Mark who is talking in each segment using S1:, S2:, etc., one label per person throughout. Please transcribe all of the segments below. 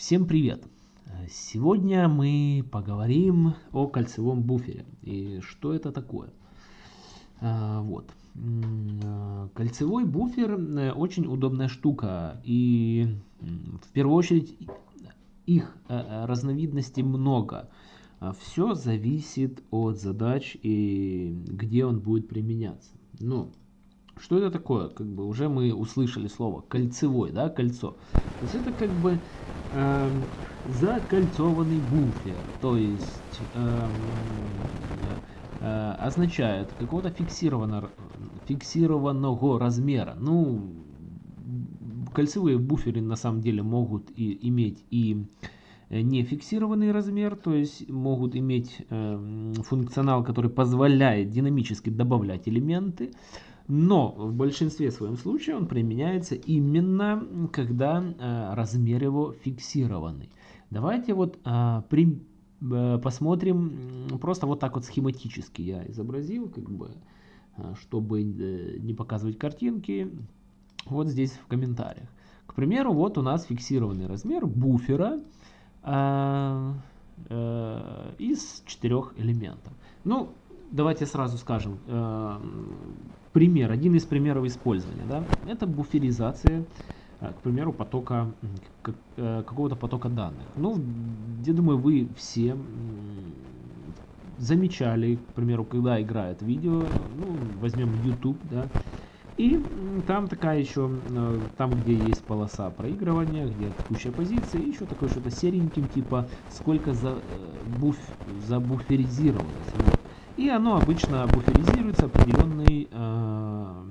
S1: Всем привет! Сегодня мы поговорим о кольцевом буфере и что это такое. А, вот. Кольцевой буфер э, очень удобная штука и в первую очередь их э, разновидностей много. Все зависит от задач и где он будет применяться. Ну, что это такое? Как бы уже мы услышали слово кольцевой, да, кольцо. То есть это как бы э, закольцованный буфер. То есть э, э, означает какого-то фиксированного, фиксированного размера. Ну, кольцевые буферы на самом деле могут и иметь и не фиксированный размер, то есть могут иметь э, функционал, который позволяет динамически добавлять элементы. Но в большинстве своем случаев он применяется именно, когда э, размер его фиксированный. Давайте вот э, при, э, посмотрим просто вот так вот схематически я изобразил, как бы, э, чтобы э, не показывать картинки, вот здесь в комментариях. К примеру, вот у нас фиксированный размер буфера э, э, из четырех элементов. Ну, давайте сразу скажем, пример, один из примеров использования, да, это буферизация, э, к примеру, потока, э, какого-то потока данных. Ну, я думаю, вы все замечали, к примеру, когда играет видео, ну, возьмем YouTube, да, и там такая еще, э, там где есть полоса проигрывания, где куча позиций, еще такое что-то сереньким, типа сколько за, буф, забуферизировалось. И оно обычно буферизируется определенный э,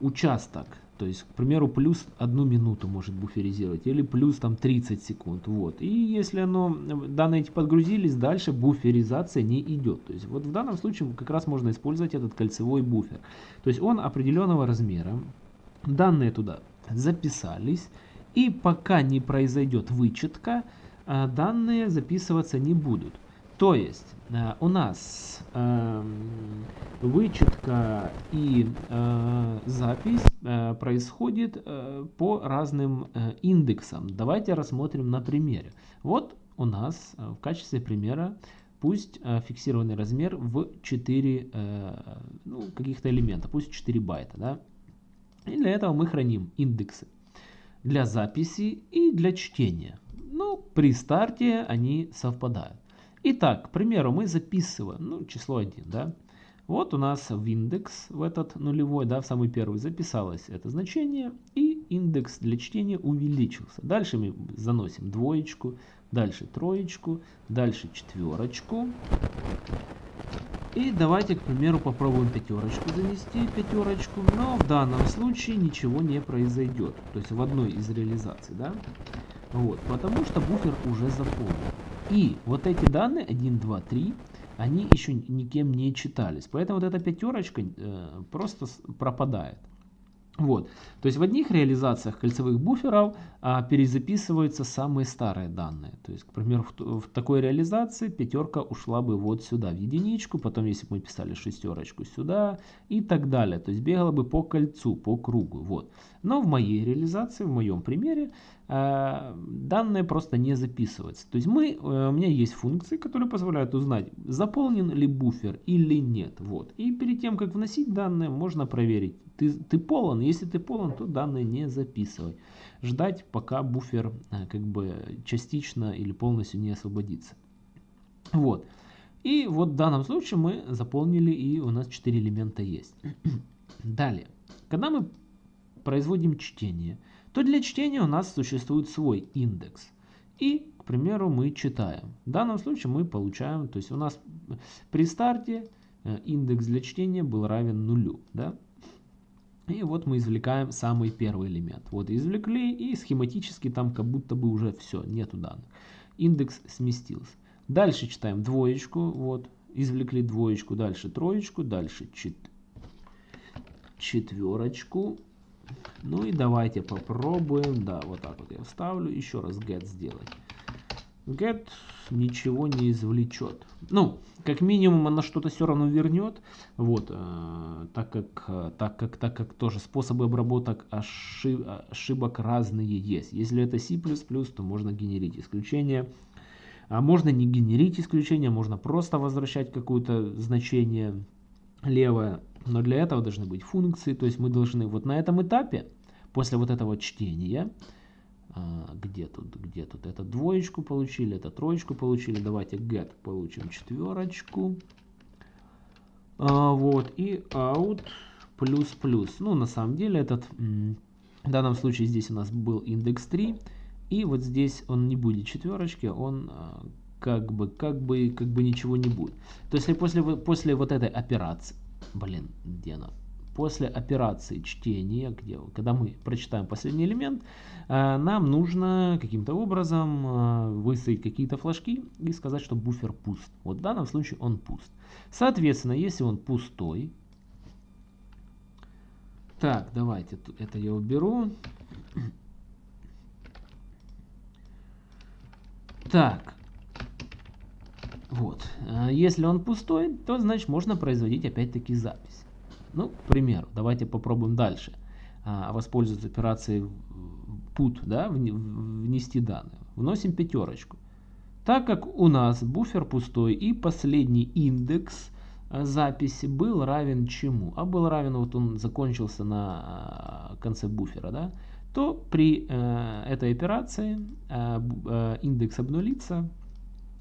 S1: участок. То есть, к примеру, плюс одну минуту может буферизировать или плюс там 30 секунд. Вот. И если оно, данные эти подгрузились, дальше буферизация не идет. То есть вот в данном случае как раз можно использовать этот кольцевой буфер. То есть он определенного размера. Данные туда записались. И пока не произойдет вычетка, э, данные записываться не будут. То есть э, у нас э, вычетка и э, запись э, происходит э, по разным э, индексам. Давайте рассмотрим на примере. Вот у нас в качестве примера пусть фиксированный размер в 4 э, ну, каких-то элемента, пусть 4 байта. Да? И для этого мы храним индексы для записи и для чтения. Ну, при старте они совпадают. Итак, к примеру, мы записываем ну, число 1. Да? Вот у нас в индекс, в этот нулевой, да, в самый первый записалось это значение. И индекс для чтения увеличился. Дальше мы заносим двоечку, дальше троечку, дальше четверочку. И давайте, к примеру, попробуем пятерочку занести, пятерочку. Но в данном случае ничего не произойдет. То есть в одной из реализаций, да? Вот, потому что буфер уже заполнен. И вот эти данные 1, 2, 3, они еще никем не читались. Поэтому вот эта пятерочка э, просто пропадает. Вот. То есть в одних реализациях кольцевых буферов а, перезаписываются самые старые данные. То есть, к примеру, в, в такой реализации пятерка ушла бы вот сюда, в единичку, потом, если бы мы писали шестерочку, сюда и так далее. То есть бегала бы по кольцу, по кругу. Вот. Но в моей реализации, в моем примере, э, данные просто не записываются. То есть мы, э, у меня есть функции, которые позволяют узнать, заполнен ли буфер или нет. Вот. И перед тем, как вносить данные, можно проверить, ты, ты полон. Если ты полон, то данные не записывай. Ждать, пока буфер э, как бы частично или полностью не освободится. Вот. И вот в данном случае мы заполнили и у нас 4 элемента есть. Далее. Когда мы производим чтение, то для чтения у нас существует свой индекс. И, к примеру, мы читаем. В данном случае мы получаем, то есть у нас при старте э, индекс для чтения был равен нулю. Да? И вот мы извлекаем самый первый элемент. Вот извлекли и схематически там как будто бы уже все, нету данных. Индекс сместился. Дальше читаем двоечку, вот, извлекли двоечку, дальше троечку, дальше чет... четверочку, ну и давайте попробуем, да, вот так вот я вставлю, еще раз get сделать. Get ничего не извлечет. Ну, как минимум она что-то все равно вернет. Вот, э, так как, так как, так как тоже способы обработок ошиб, ошибок разные есть. Если это C++, то можно генерить исключение. А можно не генерить исключение, можно просто возвращать какое-то значение левое. Но для этого должны быть функции. То есть мы должны вот на этом этапе, после вот этого чтения, где тут, где тут, это двоечку получили, это троечку получили, давайте get получим четверочку, а, вот, и out плюс плюс, ну, на самом деле, этот, в данном случае здесь у нас был индекс 3, и вот здесь он не будет четверочки, он а, как бы, как бы, как бы ничего не будет. То есть после, после вот этой операции, блин, где она? После операции чтения, где, когда мы прочитаем последний элемент, э, нам нужно каким-то образом э, выставить какие-то флажки и сказать, что буфер пуст. Вот в данном случае он пуст. Соответственно, если он пустой, так, давайте это я уберу. Так, вот, э, если он пустой, то значит можно производить опять-таки запись. Ну, к примеру, давайте попробуем дальше а, воспользоваться операцией put, да, внести данные. Вносим пятерочку. Так как у нас буфер пустой и последний индекс а, записи был равен чему? А был равен, вот он закончился на а, конце буфера, да? то при э, этой операции э, индекс обнулится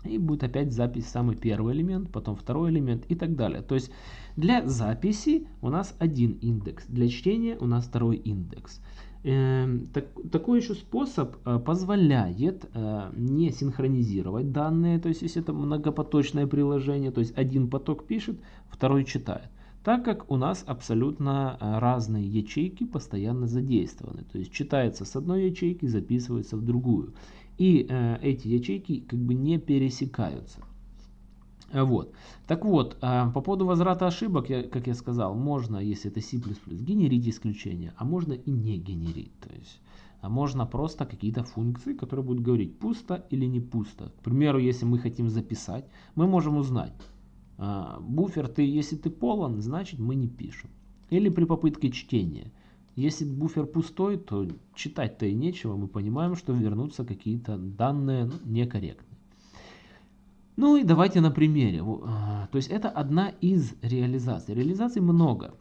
S1: и будет опять запись самый первый элемент, потом второй элемент и так далее. То есть для записи у нас один индекс, для чтения у нас второй индекс. Эм, так, такой еще способ э, позволяет э, не синхронизировать данные, то есть если это многопоточное приложение, то есть один поток пишет, второй читает. Так как у нас абсолютно э, разные ячейки постоянно задействованы. То есть читается с одной ячейки, записывается в другую. И э, эти ячейки как бы не пересекаются. Вот. Так вот, э, по поводу возврата ошибок, я, как я сказал, можно, если это C++, генерить исключения, а можно и не генерить. То есть, а можно просто какие-то функции, которые будут говорить, пусто или не пусто. К примеру, если мы хотим записать, мы можем узнать, э, буфер, ты, если ты полон, значит мы не пишем. Или при попытке чтения. Если буфер пустой, то читать-то и нечего. Мы понимаем, что вернутся какие-то данные ну, некорректные. Ну и давайте на примере. А, то есть это одна из реализаций. Реализаций много.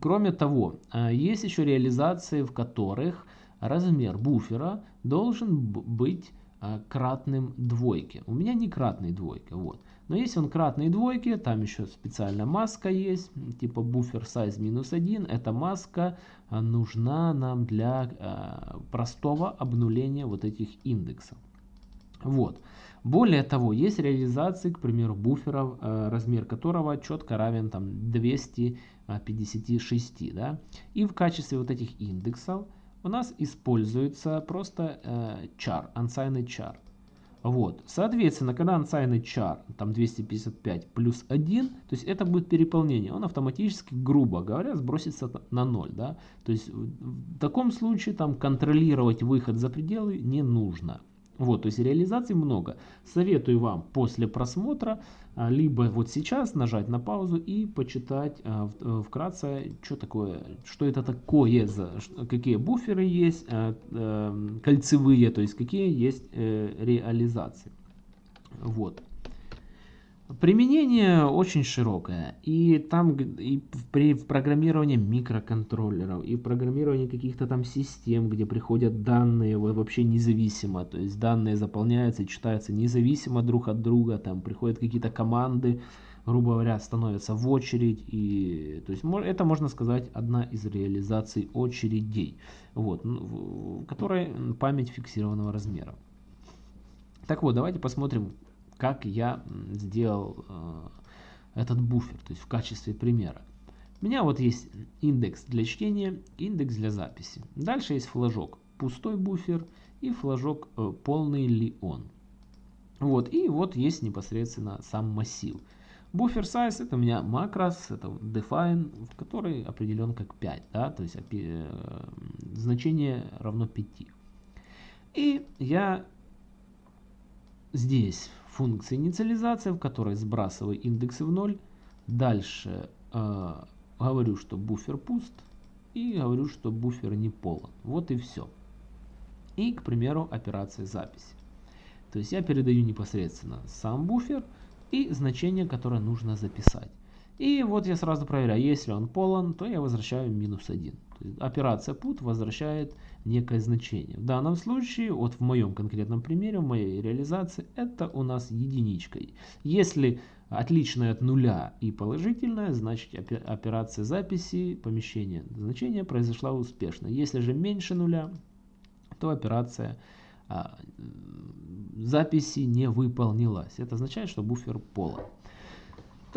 S1: Кроме того, а, есть еще реализации, в которых размер буфера должен быть а, кратным двойке. У меня не кратный двойка. Вот. Но если он кратный двойке, там еще специальная маска есть, типа буфер size минус 1. Эта маска нужна нам для простого обнуления вот этих индексов. Вот. Более того, есть реализации, к примеру, буферов, э, размер которого четко равен там 256. Да? И в качестве вот этих индексов у нас используется просто э, char, unsigned char. Вот. Соответственно, когда unsigned char там 255 плюс 1, то есть это будет переполнение, он автоматически, грубо говоря, сбросится на 0. Да? То есть в таком случае там контролировать выход за пределы не нужно. Вот, то есть реализаций много. Советую вам после просмотра, а, либо вот сейчас нажать на паузу и почитать а, э, вкратце, что такое, что это такое, какие буферы есть, а, эм, кольцевые, то есть какие есть э, реализации. Вот. Применение очень широкое. И там и при в программировании микроконтроллеров, и программировании каких-то там систем, где приходят данные вообще независимо. То есть данные заполняются читаются независимо друг от друга. Там приходят какие-то команды, грубо говоря, становятся в очередь. И, то есть это, можно сказать, одна из реализаций очередей, вот, в которой память фиксированного размера. Так вот, давайте посмотрим, как я сделал э, этот буфер, то есть в качестве примера. У меня вот есть индекс для чтения, индекс для записи. Дальше есть флажок пустой буфер и флажок э, полный ли он. Вот, и вот есть непосредственно сам массив. Буфер size это у меня макрос, это define, который определен как 5, да, то есть э, значение равно 5. И я здесь функция инициализации, в которой сбрасываю индексы в ноль. Дальше э, говорю, что буфер пуст. И говорю, что буфер не полон. Вот и все. И, к примеру, операция записи. То есть я передаю непосредственно сам буфер и значение, которое нужно записать. И вот я сразу проверяю, если он полон, то я возвращаю минус 1. Операция put возвращает некое значение. В данном случае, вот в моем конкретном примере, в моей реализации, это у нас единичка. Если отличное от нуля и положительное, значит операция записи помещения значения произошла успешно. Если же меньше нуля, то операция а, записи не выполнилась. Это означает, что буфер полон.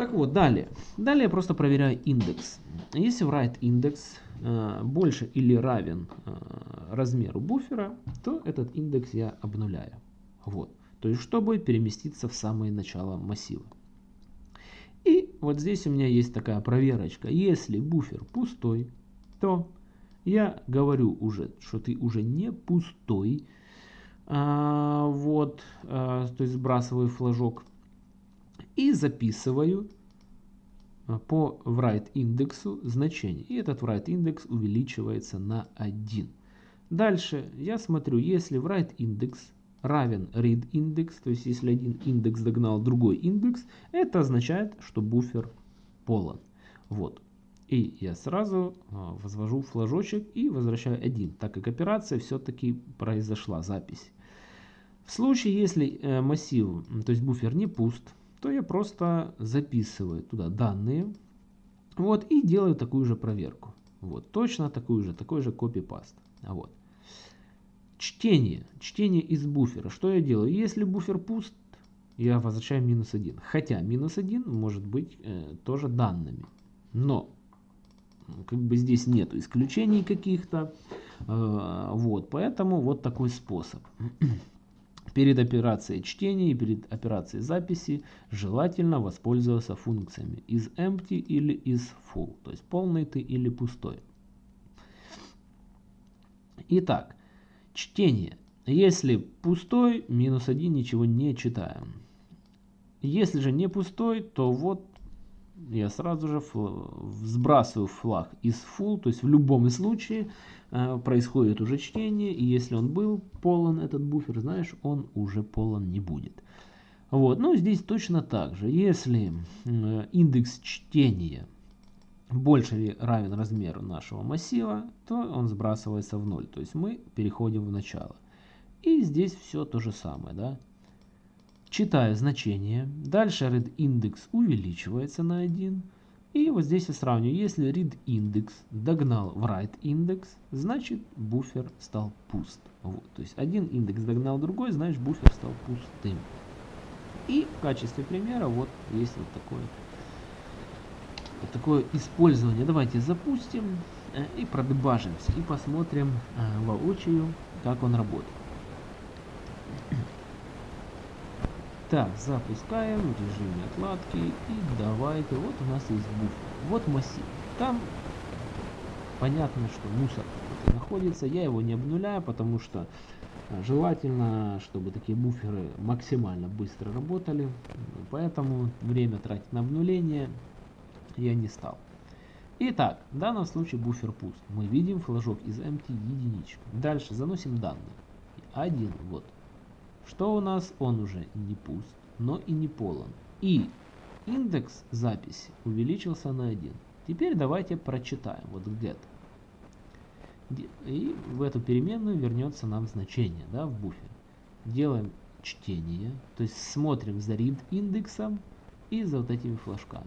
S1: Так вот, далее. Далее я просто проверяю индекс. Если write индекс э, больше или равен э, размеру буфера, то этот индекс я обнуляю. Вот. То есть, чтобы переместиться в самое начало массива. И вот здесь у меня есть такая проверочка. Если буфер пустой, то я говорю уже, что ты уже не пустой. А, вот, а, то есть сбрасываю флажок и записываю а, по write индексу значение. И этот write индекс увеличивается на 1. Дальше я смотрю, если write индекс равен read индекс, то есть если один индекс догнал другой индекс, это означает, что буфер полон. Вот. И я сразу а, возвожу флажочек и возвращаю 1, так как операция все-таки произошла, запись. В случае, если э, массив, то есть буфер не пуст, то я просто записываю туда данные. Вот, и делаю такую же проверку. Вот, точно такую же, такой же копипаст. Вот. Чтение. Чтение из буфера. Что я делаю? Если буфер пуст, я возвращаю минус 1. Хотя минус 1 может быть э, тоже данными. Но как бы здесь нету исключений каких-то. Э, вот, поэтому вот такой способ. Перед операцией чтения и перед операцией записи желательно воспользоваться функциями из empty или из full, то есть полный ты или пустой. Итак, чтение. Если пустой, минус 1 ничего не читаем. Если же не пустой, то вот я сразу же сбрасываю флаг из full, то есть в любом случае э, происходит уже чтение, и если он был полон, этот буфер, знаешь, он уже полон не будет. Вот, ну здесь точно так же, если э, индекс чтения больше или равен размеру нашего массива, то он сбрасывается в ноль, то есть мы переходим в начало. И здесь все то же самое, да. Читаю значение. Дальше read индекс увеличивается на 1. И вот здесь я сравниваю. Если read индекс догнал write индекс, значит буфер стал пуст. Вот. То есть один индекс догнал другой, значит буфер стал пустым. И в качестве примера вот есть вот такое, вот такое использование. Давайте запустим э, и продебажимся. И посмотрим э, воочию, как он работает. Так, запускаем в режиме отладки и давайте, вот у нас есть буфер, вот массив. Там понятно, что мусор находится, я его не обнуляю, потому что э, желательно, чтобы такие буферы максимально быстро работали, поэтому время тратить на обнуление я не стал. Итак, в данном случае буфер пуст. Мы видим флажок из empty единичку. Дальше заносим данные. Один, вот, что у нас? Он уже не пуст, но и не полон. И индекс записи увеличился на 1. Теперь давайте прочитаем. Вот get. И в эту переменную вернется нам значение да, в буфер. Делаем чтение, то есть смотрим за read индексом и за вот этими флажками.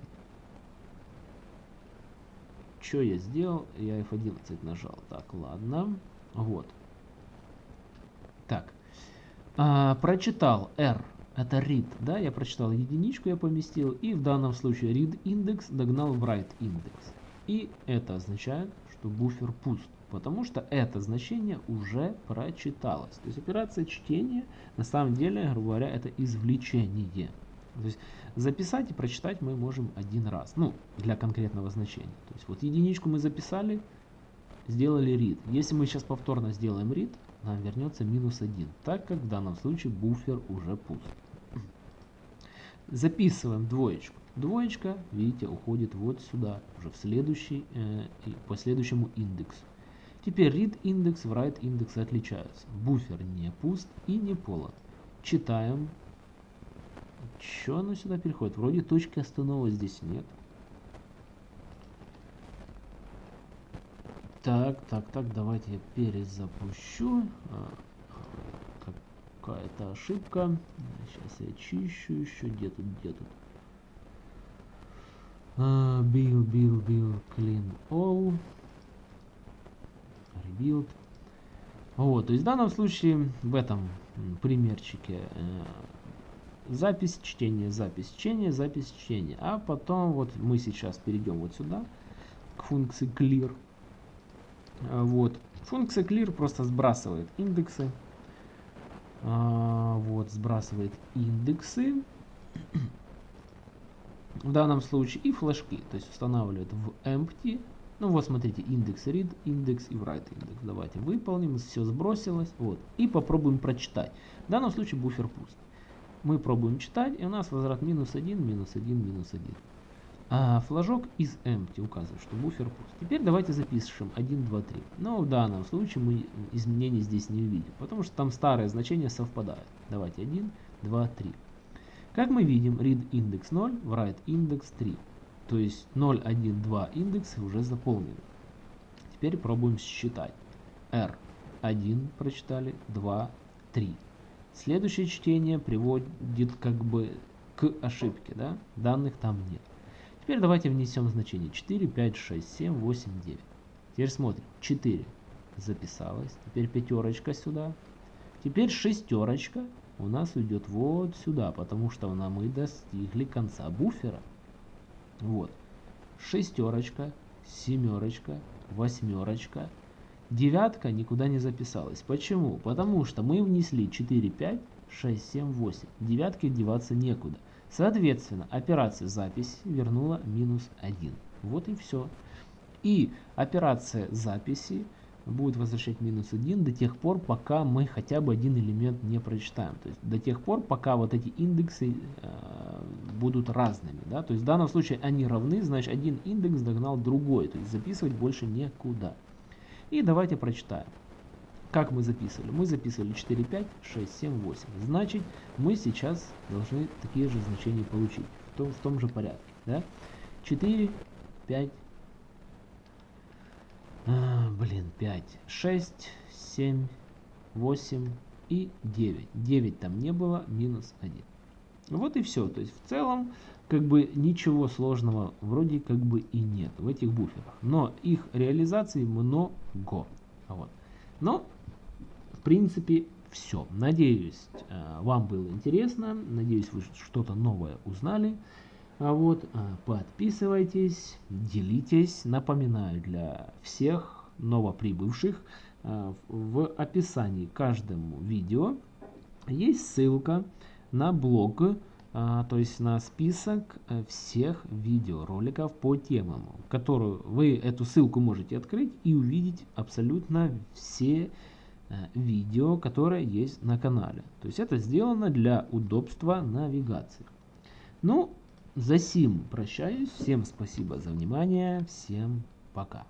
S1: Что я сделал? Я F11 нажал. Так, ладно. Вот. Так. А, прочитал R, это read, да, я прочитал единичку, я поместил, и в данном случае read индекс догнал write индекс. И это означает, что буфер пуст, потому что это значение уже прочиталось. То есть операция чтения, на самом деле, грубо говоря, это извлечение. То есть записать и прочитать мы можем один раз, ну, для конкретного значения. То есть вот единичку мы записали, сделали read. Если мы сейчас повторно сделаем read, нам вернется минус 1, так как в данном случае буфер уже пуст. Записываем двоечку. Двоечка, видите, уходит вот сюда, уже в следующий, э, по следующему индексу. Теперь read индекс, write индекс отличаются. Буфер не пуст и не полон. Читаем. Что оно сюда переходит? Вроде точки останова здесь нет. Так, так, так, давайте я перезапущу. А, Какая-то ошибка. Сейчас я чищу еще. Где тут, где тут? Uh, build, build, build, clean all. Rebuild. Вот, то есть в данном случае, в этом примерчике э, запись чтения, запись чтения, запись чтения. А потом вот мы сейчас перейдем вот сюда, к функции clear. А, вот. Функция clear просто сбрасывает индексы. А, вот, сбрасывает индексы. В данном случае и флажки. То есть устанавливает в empty. Ну вот смотрите, индекс read, индекс и write индекс. Давайте выполним, все сбросилось. Вот. И попробуем прочитать. В данном случае буфер пуст. Мы пробуем читать, и у нас возврат минус 1, минус 1, минус 1 а флажок из empty указывает, что буфер пуст. Теперь давайте запишем 1, 2, 3. Но в данном случае мы изменений здесь не увидим, потому что там старые значения совпадают. Давайте 1, 2, 3. Как мы видим, read индекс 0, write индекс 3. То есть 0, 1, 2 индексы уже заполнены. Теперь пробуем считать. R 1 прочитали, 2, 3. Следующее чтение приводит как бы к ошибке, да? Данных там нет. Теперь давайте внесем значение 4, 5, 6, 7, 8, 9. Теперь смотрим. 4 записалось. Теперь пятерочка сюда. Теперь шестерочка у нас уйдет вот сюда, потому что мы достигли конца буфера. Вот. Шестерочка, семерочка, восьмерочка. Девятка никуда не записалась. Почему? Потому что мы внесли 4, 5, 6, 7, 8. Девятки деваться некуда. Соответственно, операция записи вернула минус 1. Вот и все. И операция записи будет возвращать минус 1 до тех пор, пока мы хотя бы один элемент не прочитаем. То есть до тех пор, пока вот эти индексы э, будут разными. Да? То есть в данном случае они равны, значит один индекс догнал другой. То есть записывать больше некуда. И давайте прочитаем. Как мы записывали? Мы записывали 4, 5, 6, 7, 8. Значит, мы сейчас должны такие же значения получить. В том, в том же порядке. Да? 4, 5, а, блин, 5, 6, 7, 8 и 9. 9 там не было, минус 1. Вот и все. То есть в целом как бы ничего сложного вроде как бы и нет в этих буферах. Но их реализации много. Вот. Но принципе, все. Надеюсь, э, вам было интересно. Надеюсь, вы что-то новое узнали. А вот, э, подписывайтесь, делитесь. Напоминаю для всех новоприбывших, э, в описании каждому видео есть ссылка на блог, то есть на список всех видеороликов по темам, которую вы эту ссылку можете открыть и увидеть абсолютно все видео, которое есть на канале. То есть это сделано для удобства навигации. Ну, за сим прощаюсь. Всем спасибо за внимание. Всем пока.